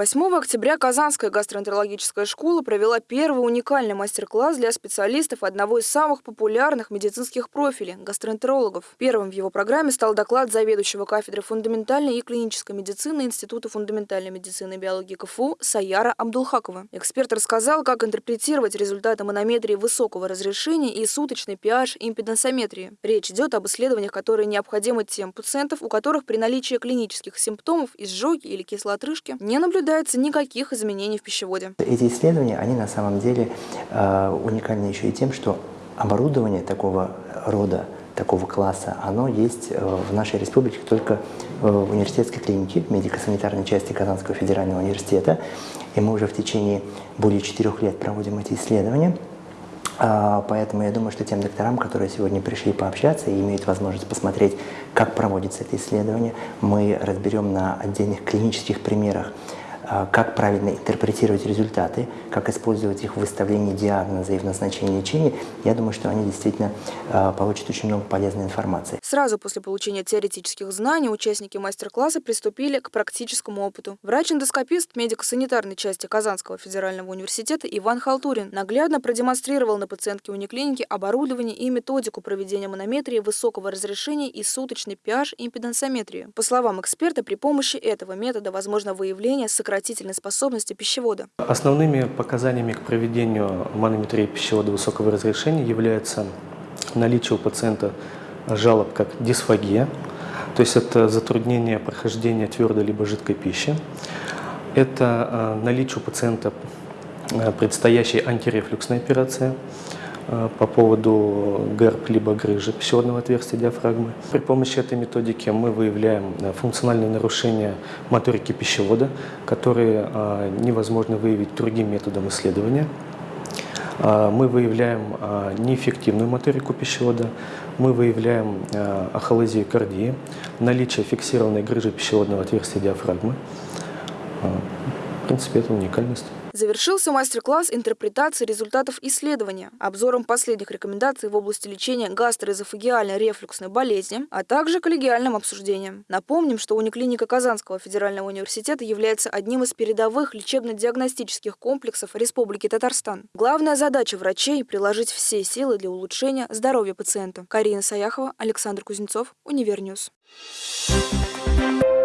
8 октября Казанская гастроэнтерологическая школа провела первый уникальный мастер-класс для специалистов одного из самых популярных медицинских профилей – гастроэнтерологов. Первым в его программе стал доклад заведующего кафедры фундаментальной и клинической медицины Института фундаментальной медицины и биологии КФУ Саяра Абдулхакова. Эксперт рассказал, как интерпретировать результаты манометрии высокого разрешения и суточной pH импедансометрии. Речь идет об исследованиях, которые необходимы тем пациентов, у которых при наличии клинических симптомов изжоги или кислотрышки не наблюдается наблюдается никаких изменений в пищеводе. Эти исследования, они на самом деле э, уникальны еще и тем, что оборудование такого рода, такого класса, оно есть э, в нашей республике только в университетской клинике, медико-санитарной части Казанского федерального университета. И мы уже в течение более четырех лет проводим эти исследования. А, поэтому я думаю, что тем докторам, которые сегодня пришли пообщаться и имеют возможность посмотреть, как проводится это исследование, мы разберем на отдельных клинических примерах как правильно интерпретировать результаты, как использовать их в выставлении диагноза и в назначении лечения, я думаю, что они действительно а, получат очень много полезной информации. Сразу после получения теоретических знаний участники мастер-класса приступили к практическому опыту. Врач-эндоскопист медико-санитарной части Казанского федерального университета Иван Халтурин наглядно продемонстрировал на пациентке униклиники оборудование и методику проведения манометрии высокого разрешения и суточной pH импедансометрии. По словам эксперта, при помощи этого метода возможно выявление сокращения отвратительной способности пищевода. Основными показаниями к проведению манометрии пищевода высокого разрешения является наличие у пациента жалоб как дисфагия, то есть это затруднение прохождения твердой либо жидкой пищи. Это э, наличие у пациента э, предстоящей антирефлюксной операции – по поводу ГЭРБ либо грыжи пищеводного отверстия диафрагмы. При помощи этой методики мы выявляем э, функциональные нарушения моторики пищевода, которые э, невозможно выявить другим методом исследования. Мы выявляем неэффективную моторику пищевода, мы выявляем ахолезию кардии, наличие фиксированной грыжи пищеводного отверстия диафрагмы. В принципе, это уникальность. Завершился мастер-класс интерпретации результатов исследования, обзором последних рекомендаций в области лечения гастроэзофагиальной рефлюксной болезни, а также коллегиальным обсуждением. Напомним, что униклиника Казанского федерального университета является одним из передовых лечебно-диагностических комплексов Республики Татарстан. Главная задача врачей – приложить все силы для улучшения здоровья пациента. Карина Саяхова, Александр Кузнецов, Универньюз. Thank you.